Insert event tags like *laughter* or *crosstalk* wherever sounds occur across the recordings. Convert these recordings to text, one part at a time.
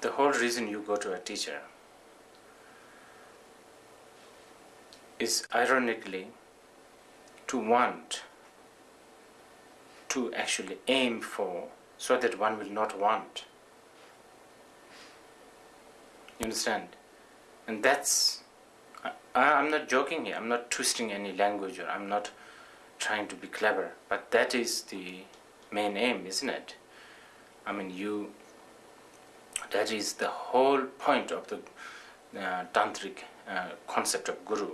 the whole reason you go to a teacher is ironically to want to actually aim for so that one will not want. You understand? And that's, I, I'm not joking here, I'm not twisting any language or I'm not trying to be clever, but that is the main aim, isn't it? I mean, you, that is the whole point of the uh, tantric uh, concept of guru.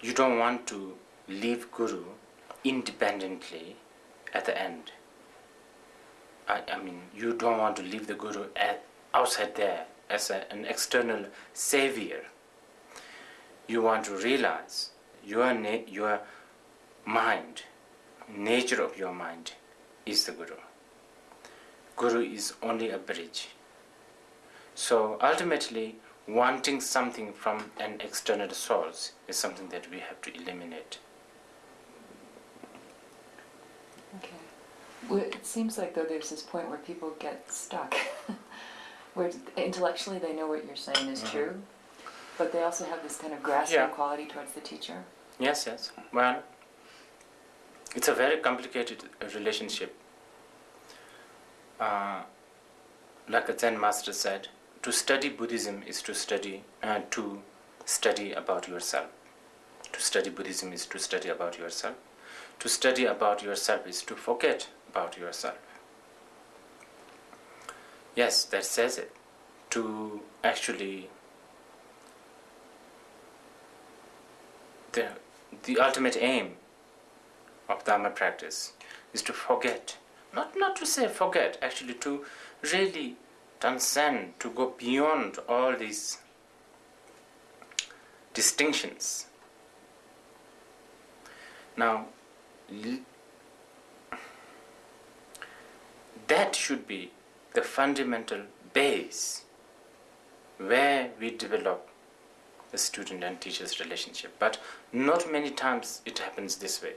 You don't want to leave guru independently at the end. I i mean you don't want to leave the guru at, outside there as a, an external savior. You want to realize your your mind nature of your mind is the guru. Guru is only a bridge. So ultimately, wanting something from an external source is something that we have to eliminate. Okay. Well, it seems like though there's this point where people get stuck, *laughs* where intellectually they know what you're saying is Mhm. true, but they also have this kind of grasping Yeah. quality towards the teacher. Yes, yes. Well, it's a very complicated relationship. Uh, like a Zen master said, to study Buddhism is to study uh, to study about yourself. To study Buddhism is to study about yourself. To study about yourself is to forget about yourself. Yes, that says it. To actually the the ultimate aim of Dharma practice is to forget. Not not to say forget, actually to really transcend, to go beyond all these distinctions. Now, that should be the fundamental base where we develop the student and teacher's relationship. But not many times it happens this way.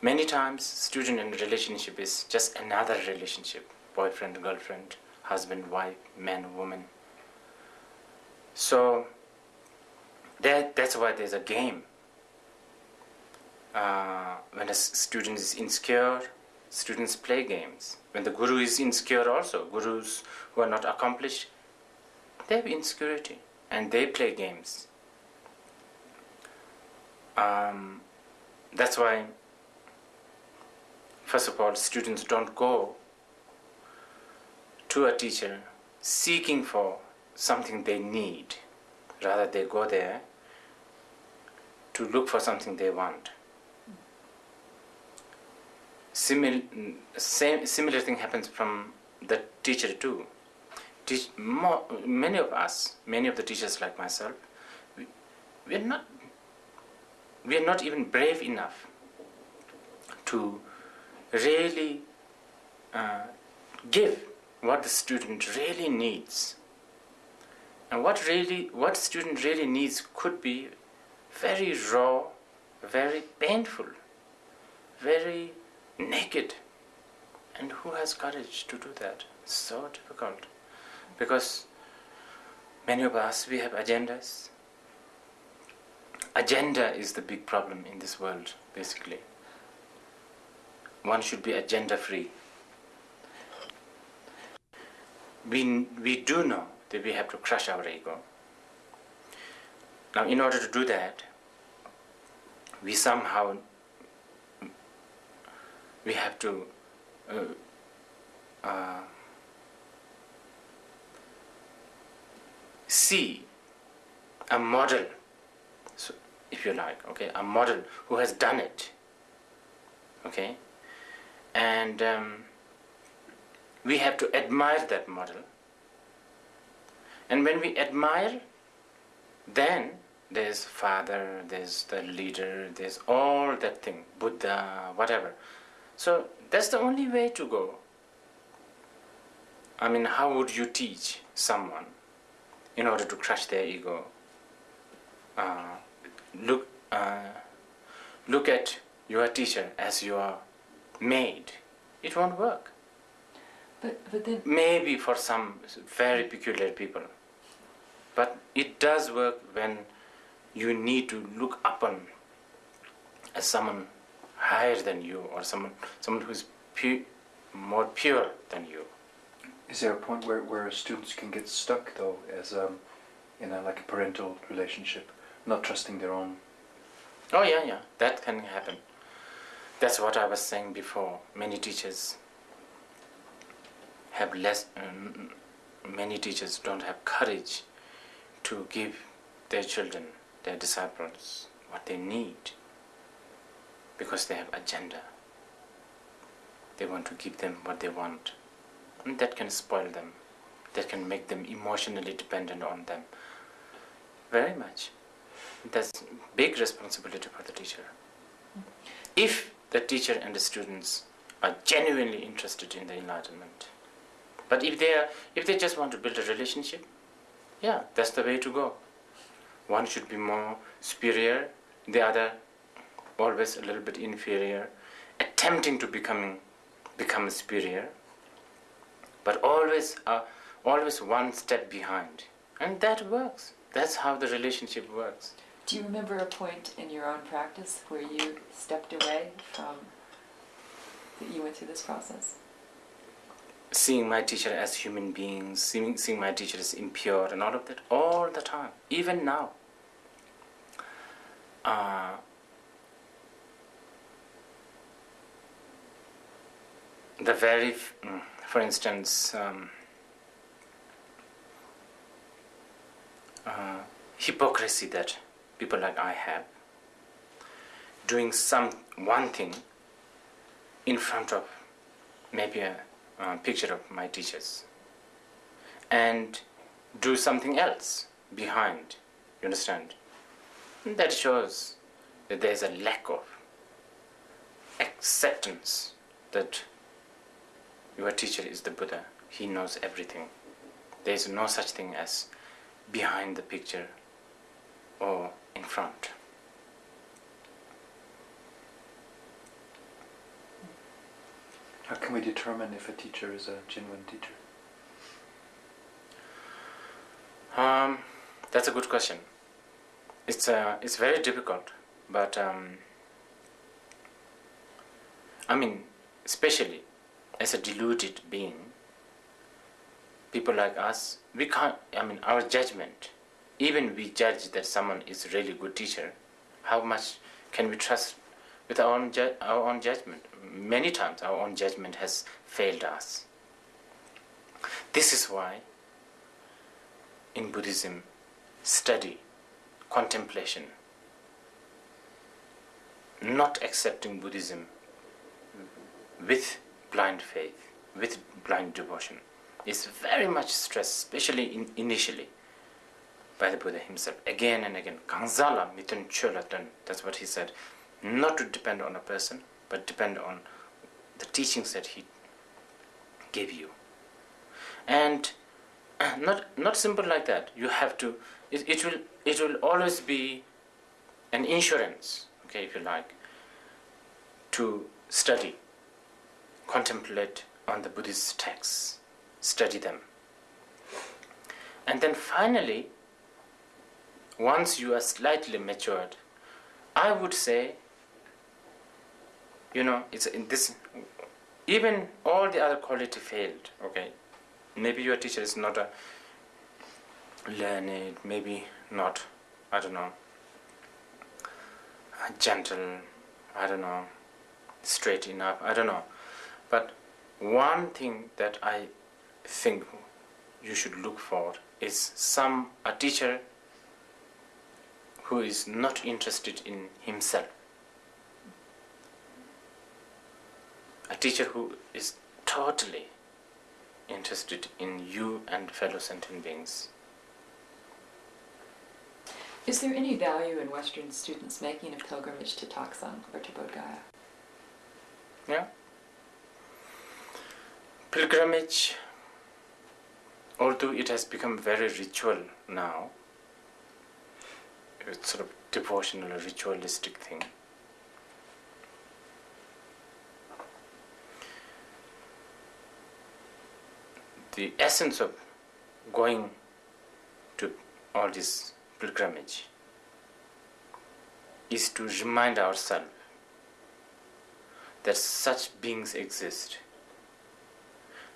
Many times, student and relationship is just another relationship boyfriend, girlfriend, husband, wife, man, woman. So, that, that's why there's a game. Uh, when a student is insecure, students play games. When the guru is insecure, also, gurus who are not accomplished, they have insecurity and they play games. Um, that's why, first of all, students don't go to a teacher seeking for something they need. Rather, they go there to look for something they want. Simil- same, similar thing happens from the teacher too. Teach, more, many of us, many of the teachers like myself, we, we are not we are not even brave enough to really uh, give what the student really needs. And what really what student really needs could be very raw, very painful, very naked. And who has courage to do that? So difficult. Because many of us we have agendas. Agenda is the big problem in this world, basically. One should be agenda free. We, we do know that we have to crush our ego. Now, in order to do that, we somehow we have to uh, uh, see a model, so if you like, okay, a model who has done it, okay, and um, we have to admire that model. And when we admire, then there's father, there's the leader, there's all that thing, Buddha, whatever. So that's the only way to go. I mean, how would you teach someone in order to crush their ego? Uh, look, uh, look at your teacher as your maid. It won't work. But, but then, maybe for some very peculiar people. But it does work when you need to look upon as someone higher than you or someone, someone who's pu- more pure than you. Is there a point where, where students can get stuck though, as um, in a, like a parental relationship, not trusting their own? Oh, yeah, yeah, that can happen. That's what I was saying before. Many teachers have less, um, many teachers don't have courage to give their children, their disciples, what they need because they have agenda. They want to give them what they want. And that can spoil them. That can make them emotionally dependent on them. Very much. That's big responsibility for the teacher. If the teacher and the students are genuinely interested in the enlightenment. But if they are, if they just want to build a relationship, yeah, that's the way to go. One should be more superior, the other always a little bit inferior, attempting to becoming become superior, but always uh, always one step behind, and that works. That's how the relationship works. do you remember a point in your own practice where you stepped away from, that you went through this process? Seeing my teacher as human beings, seeing, seeing my teacher as impure and all of that, all the time, even now. Uh, the very, mm, for instance, um, uh, hypocrisy that people like I have, doing some one thing in front of maybe a uh, picture of my teachers and do something else behind you understand? That shows that there is a lack of acceptance that your teacher is the buddha. He knows everything. There is no such thing as behind the picture or in front How can we determine if a teacher is a genuine teacher? Um, that's a good question. It's uh, it's very difficult, but um, I mean, especially as a deluded being, people like us, we can't. I mean, our judgment, even we judge that someone is a really good teacher, how much can we trust with our own our own judgment? Many times, our own judgment has failed us. This is why in Buddhism, study, contemplation, not accepting Buddhism with blind faith, with blind devotion, is very much stressed, especially in, initially by the Buddha himself. Again and again, Kangsala mitun chulatan, that's what he said. Not to depend on a person, but depend on the teachings that he gave you. And *clears throat* not not simple like that you have to it, it will it will always be an insurance okay if you like to study contemplate on the buddhist texts study them and then finally once you are slightly matured i would say you know it's in this even all the other quality failed okay maybe your teacher is not a learned, maybe not, I don't know, gentle, I don't know, straight enough, I don't know. But one thing that I think you should look for is some a teacher who is not interested in himself. A teacher who is totally interested in you and fellow sentient beings. Is there any value in Western students making a pilgrimage to Taksang or to Bodh Gaya? Yeah. Pilgrimage, although it has become very ritual now, it's sort of devotional, or ritualistic thing. The essence of going to all this pilgrimage is to remind ourselves that such beings exist.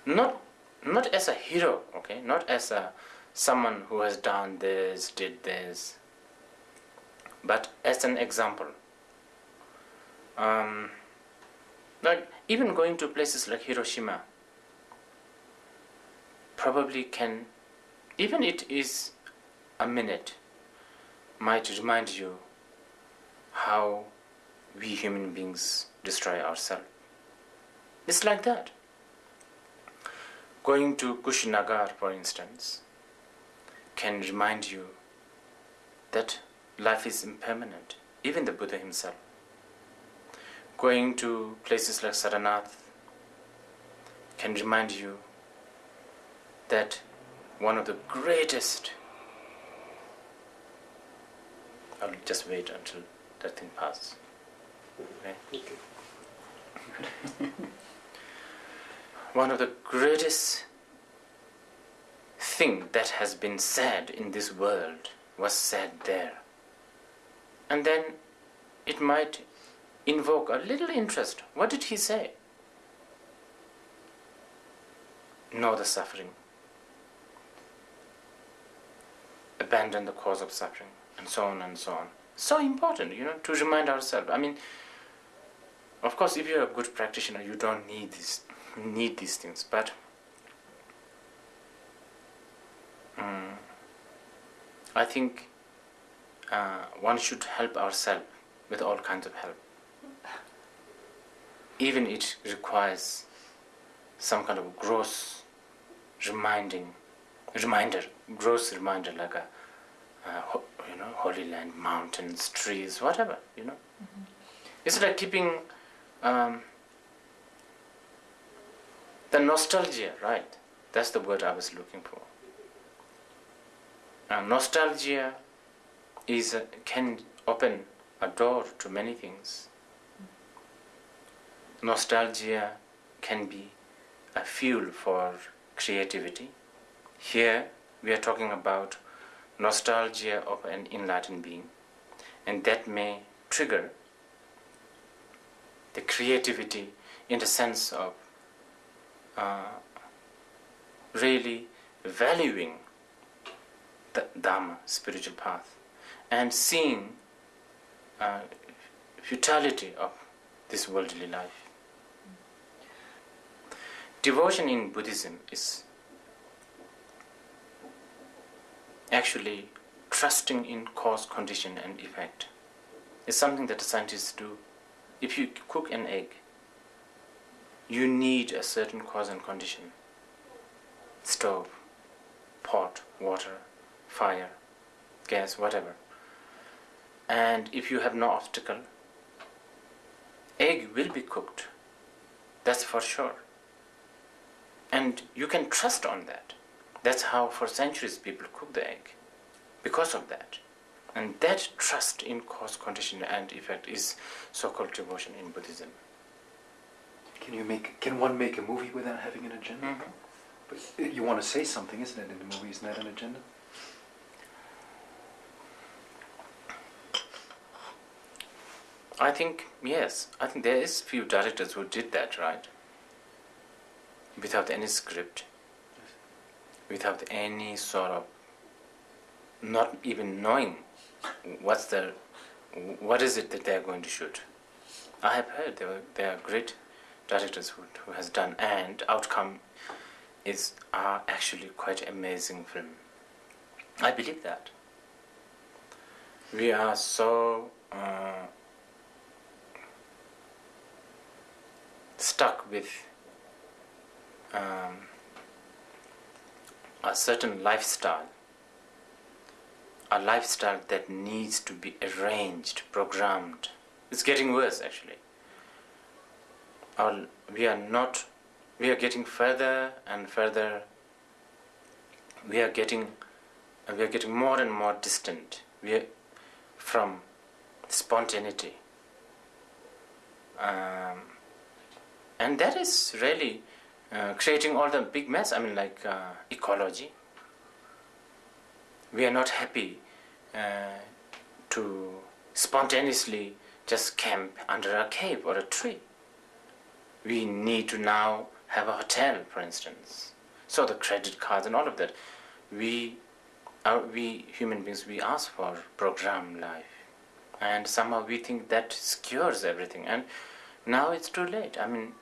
Not not as a hero, okay, not as a someone who has done this, did this, but as an example. Um, like even going to places like Hiroshima probably can, even it is a minute, might remind you how we human beings destroy ourselves. It's like that. Going to Kushinagar, for instance, can remind you that life is impermanent, even the Buddha himself. Going to places like Sarnath can remind you that one of the greatest. I'll just wait until that thing passes. Okay? one of the greatest thing that has been said in this world was said there. And then it might invoke a little interest. What did he say? Know the suffering. Abandon the cause of suffering, and so on and so on. So important, you know, to remind ourselves. I mean, of course, if you're a good practitioner, you don't need this, need these things. But um, I think uh, one should help ourselves with all kinds of help. Even it requires some kind of gross reminding, reminder, gross reminder, like a, uh, you know, holy land, mountains, trees, whatever, you know. It's like keeping um, the nostalgia, right? That's the word I was looking for. Uh, nostalgia is a, can open a door to many things. Nostalgia can be a fuel for creativity. Here we are talking about nostalgia of an enlightened being, and that may trigger the creativity in the sense of uh, really valuing the Dhamma, spiritual path, and seeing uh, futility of this worldly life. Devotion in Buddhism is actually trusting in cause, condition, and effect. It's something that the scientists do. If you cook an egg, you need a certain cause and condition stove, pot, water, fire, gas, whatever. And if you have no obstacle, egg will be cooked. That's for sure. And you can trust on that. That's how for centuries people cook the egg. Because of that. And that trust in cause, condition and effect is so-called devotion in Buddhism. Can you make? Can one make a movie without having an agenda? Mm-hmm. But you want to say something, isn't it? In the movie, isn't that an agenda? I think yes. I think there is few directors who did that, right? Without any script, without any sort of not even knowing what's the what is it that they are going to shoot. I have heard there were, there are great directors who, who has done and outcome is are actually quite amazing film. I believe that. We are so uh, stuck with um, a certain lifestyle, a lifestyle that needs to be arranged, programmed. It's getting worse actually. Our, we are not, we are getting further and further. We are getting, we are getting more and more distant. We are from spontaneity. Um, and that is really uh, creating all the big mess. I mean, like uh, ecology. We are not happy uh, to spontaneously just camp under a cave or a tree. We need to now have a hotel, for instance. So the credit cards and all of that. We, are, we human beings, we ask for program life, and somehow we think that secures everything. And now it's too late. I mean,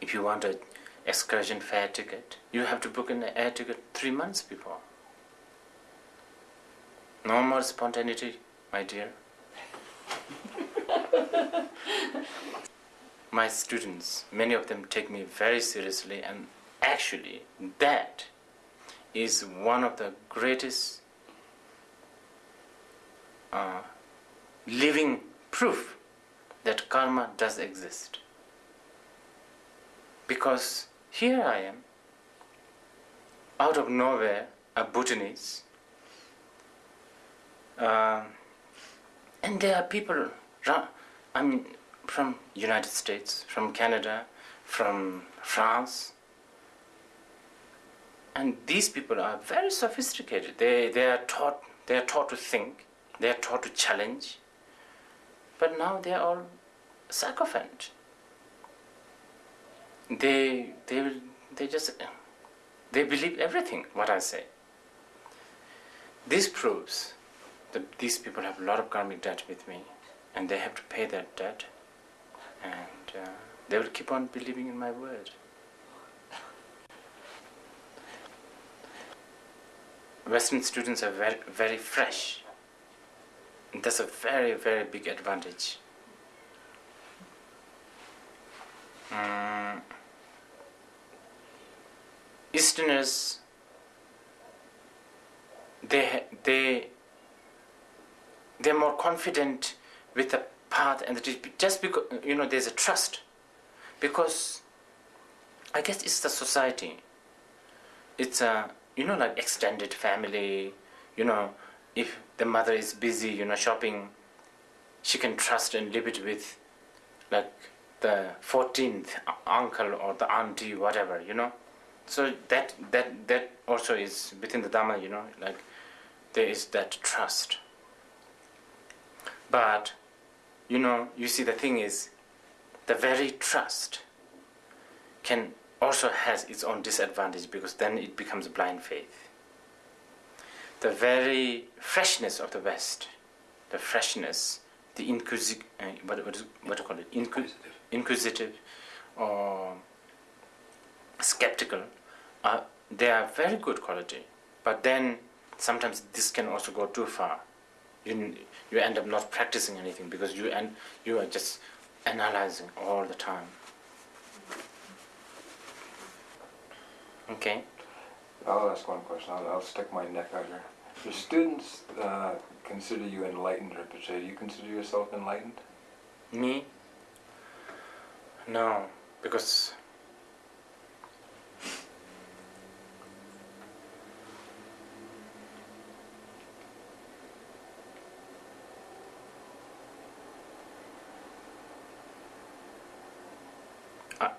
if you want a excursion fare ticket, you have to book an air ticket three months before. No more spontaneity, my dear. *laughs* my students, many of them take me very seriously, and actually, that is one of the greatest uh, living proof that karma does exist. Because here I am, out of nowhere, a Bhutanese, uh, and there are people, I mean, from United States, from Canada, from France, and these people are very sophisticated. They, they are taught they are taught to think, they are taught to challenge, but now they are all sycophant. They they will they just they believe everything what I say. This proves that these people have a lot of karmic debt with me, and they have to pay that debt, and uh, they will keep on believing in my word. Western students are very, very fresh. And that's a very, very big advantage. Um, Easterners, they, they, they're more confident with the path and the just because you know there's a trust. Because I guess it's the society. It's a you know like extended family. You know if the mother is busy you know shopping she can trust and live it with like the 14th uncle or the auntie whatever you know so that that that also is within the dharma you know like there is that trust but you know you see the thing is the very trust can also has its own disadvantage because then it becomes a blind faith. The very freshness of the West, the freshness, the inquisitive, uh, what, what, is, what do you call it? inquisitive or skeptical, uh, they are very good quality. But then sometimes this can also go too far. You, you end up not practicing anything because you, and you are just analyzing all the time. Okay. I'll ask one question. I'll, I'll stick my neck out here. Your students uh, consider you enlightened, Rinpoche. Do you consider yourself enlightened? Me? No, because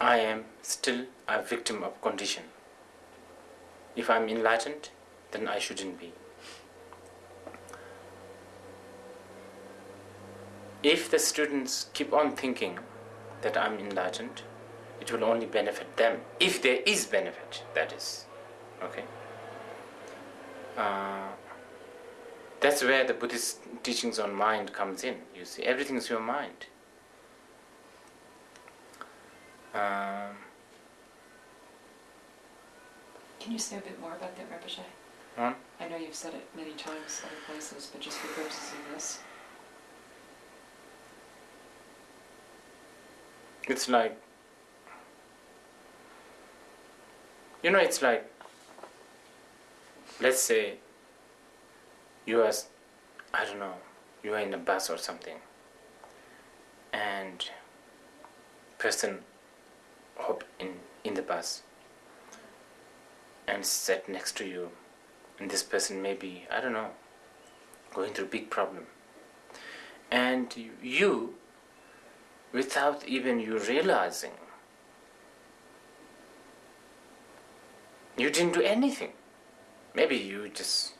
I, am still a victim of condition. If I'm enlightened, then I shouldn't be. If the students keep on thinking that I'm enlightened, it will only benefit them. If there is benefit, that is. Okay? Uh, that's where the Buddhist teachings on mind comes in. You see, everything is your mind. Um, Can you say a bit more about that, Rinpoche? Hmm? I know you've said it many times other places, but just for purposes of this. It's like, you know, it's like, let's say you are, I don't know, you are in a bus or something, and person hop in, in the bus and sat next to you and this person may be i don't know going through a big problem and you without even you realizing you didn't do anything. Maybe you just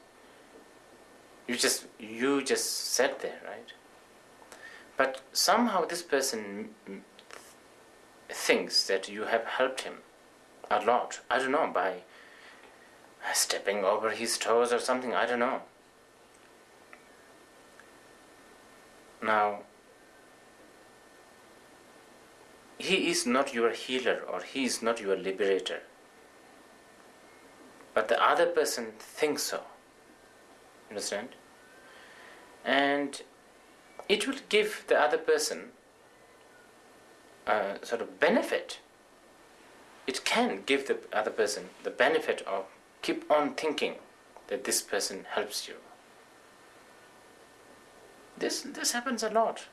you just you just sat there, right? But somehow this person thinks that you have helped him a lot. I don't know by stepping over his toes or something. I don't know. Now, he is not your healer or he is not your liberator. But the other person thinks so. Understand? And it will give the other person a sort of benefit. It can give the other person the benefit of keep on thinking that this person helps you. This this happens a lot.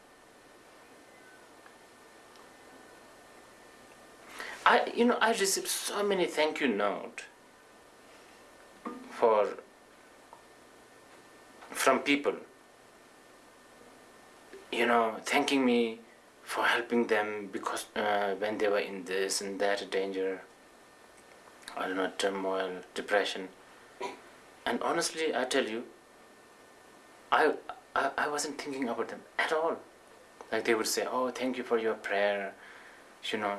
I you know I received so many thank you note for from people you know thanking me for helping them because uh, when they were in this and that danger I don't know turmoil depression and honestly I tell you I, I I wasn't thinking about them at all like they would say oh thank you for your prayer you know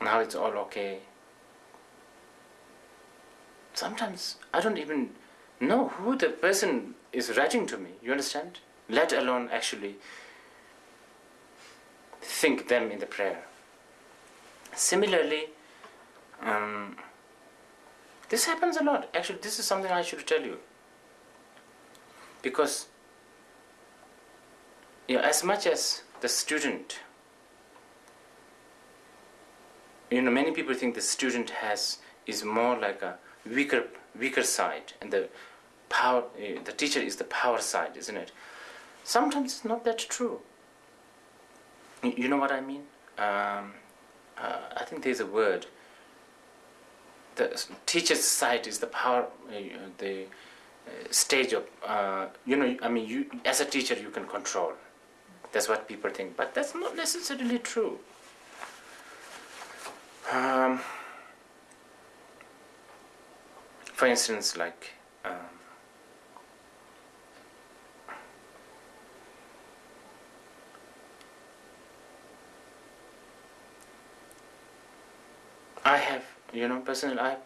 now it's all okay sometimes I don't even know who the person is writing to me. You understand? Let alone actually think them in the prayer. Similarly, um, this happens a lot. Actually, this is something I should tell you. Because, you know, as much as the student, you know, many people think the student has is more like a weaker weaker side and the power uh, the teacher is the power side isn't it sometimes it's not that true you, know what i mean? Um, uh, i think there's a word the teacher's side is the power uh, the uh, stage of uh, you know i mean you as a teacher you can control. That's what people think but that's not necessarily true. Um, for instance, like um, I have, you know, personally, I've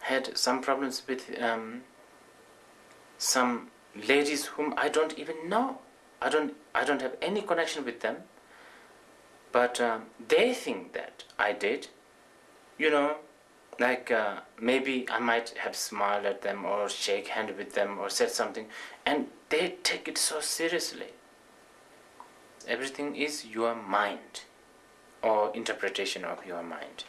had some problems with um, some ladies whom I don't even know. I don't, I don't have any connection with them. But um, they think that I did, you know, like uh, maybe I might have smiled at them or shake hand with them or said something and they take it so seriously. Everything is your mind or interpretation of your mind.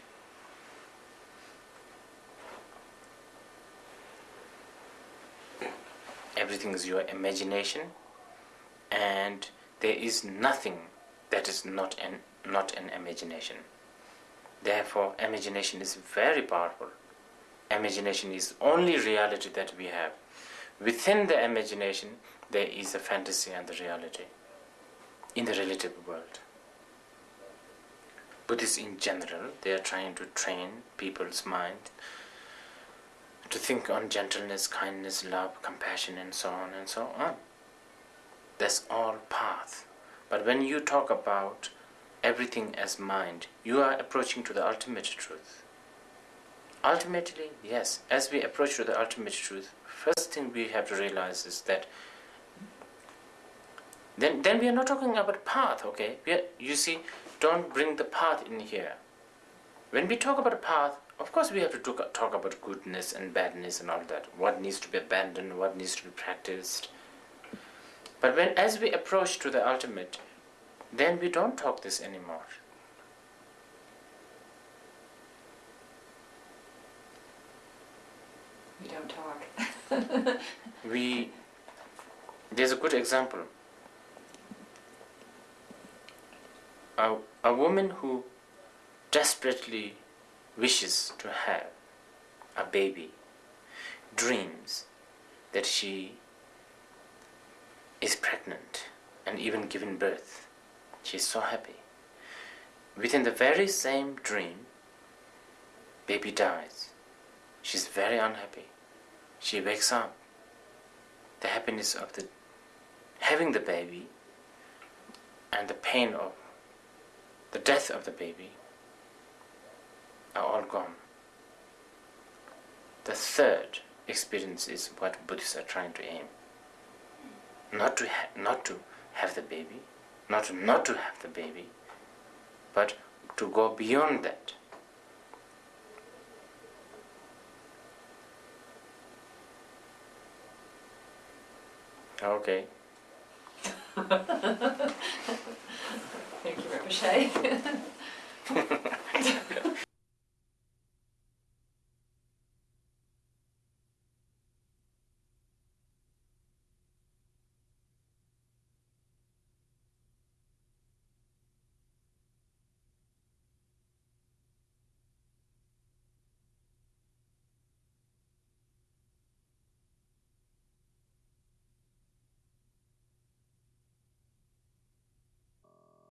everything is your imagination and there is nothing that is not an not an imagination. Therefore imagination is very powerful. Imagination is only reality that we have. Within the imagination there is a fantasy and the reality. In the relative world. Buddhists in general they are trying to train people's mind to think on gentleness, kindness, love, compassion, and so on and so on. That's all path. But when you talk about everything as mind, you are approaching to the ultimate truth. Ultimately, yes, as we approach to the ultimate truth, first thing we have to realize is that then, then we are not talking about path, okay? Are, you see, don't bring the path in here. When we talk about a path, of course we have to talk, talk about goodness and badness and all that. What needs to be abandoned, what needs to be practiced. But when, as we approach to the ultimate, then we don't talk this anymore. We don't talk. *laughs* we there's a good example. A, a woman who desperately wishes to have a baby dreams that she is pregnant and even given birth She is so happy. Within the very same dream, baby dies. She's very unhappy. She wakes up. The happiness of the having the baby and the pain of the death of the baby are all gone. The third experience is what Buddhists are trying to aim. Not to ha- not to have the baby, not to not to have the baby, but to go beyond that. Okay. *laughs* Thank you, Rinpoche. *laughs* *laughs*